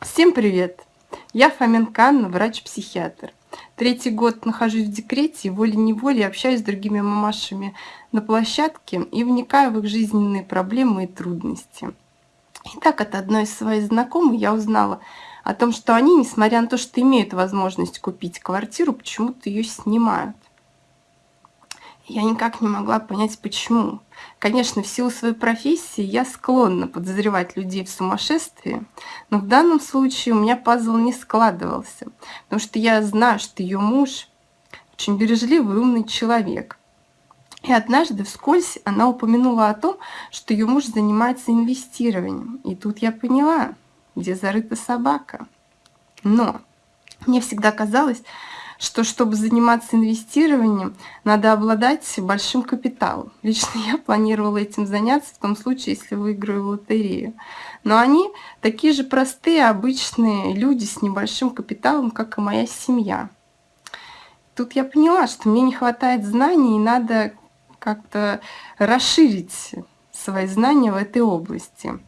Всем привет! Я Фоменко Анна, врач-психиатр. Третий год нахожусь в декрете и волей-неволей общаюсь с другими мамашами на площадке и вникаю в их жизненные проблемы и трудности. Итак, от одной из своих знакомых я узнала о том, что они, несмотря на то, что имеют возможность купить квартиру, почему-то ее снимают. Я никак не могла понять, почему. Конечно, в силу своей профессии я склонна подозревать людей в сумасшествии, но в данном случае у меня пазл не складывался, потому что я знаю, что ее муж очень бережливый умный человек. И однажды вскользь она упомянула о том, что ее муж занимается инвестированием. И тут я поняла, где зарыта собака. Но мне всегда казалось, что чтобы заниматься инвестированием, надо обладать большим капиталом. Лично я планировала этим заняться в том случае, если выиграю лотерею. Но они такие же простые, обычные люди с небольшим капиталом, как и моя семья. Тут я поняла, что мне не хватает знаний, и надо как-то расширить свои знания в этой области.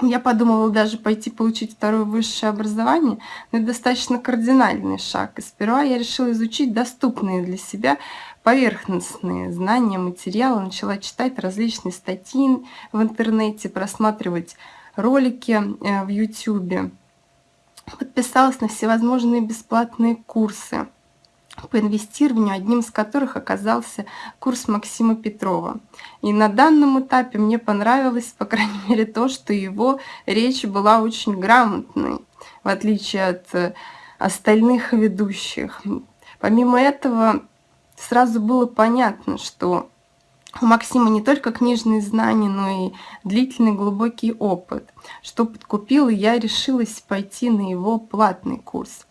Я подумала даже пойти получить второе высшее образование, но это достаточно кардинальный шаг. И сперва я решила изучить доступные для себя поверхностные знания, материалы, начала читать различные статьи в интернете, просматривать ролики э, в YouTube, подписалась на всевозможные бесплатные курсы по инвестированию, одним из которых оказался курс Максима Петрова. И на данном этапе мне понравилось, по крайней мере, то, что его речь была очень грамотной, в отличие от э, остальных ведущих. Помимо этого, сразу было понятно, что у Максима не только книжные знания, но и длительный глубокий опыт, что подкупил, и я решилась пойти на его платный курс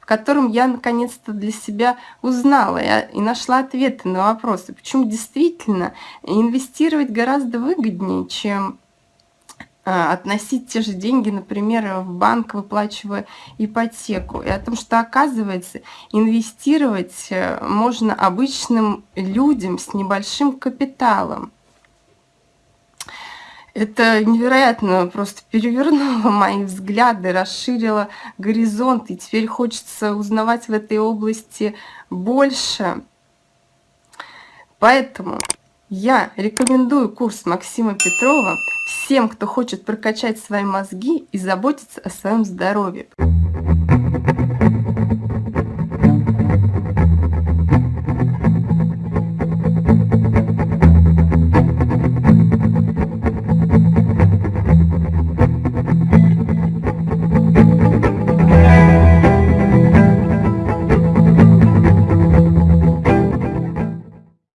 в котором я наконец-то для себя узнала и нашла ответы на вопросы, почему действительно инвестировать гораздо выгоднее, чем а, относить те же деньги, например, в банк, выплачивая ипотеку. И о том, что, оказывается, инвестировать э, можно обычным людям с небольшим капиталом. Это невероятно просто перевернуло мои взгляды, расширило горизонт, и теперь хочется узнавать в этой области больше. Поэтому я рекомендую курс Максима Петрова всем, кто хочет прокачать свои мозги и заботиться о своем здоровье.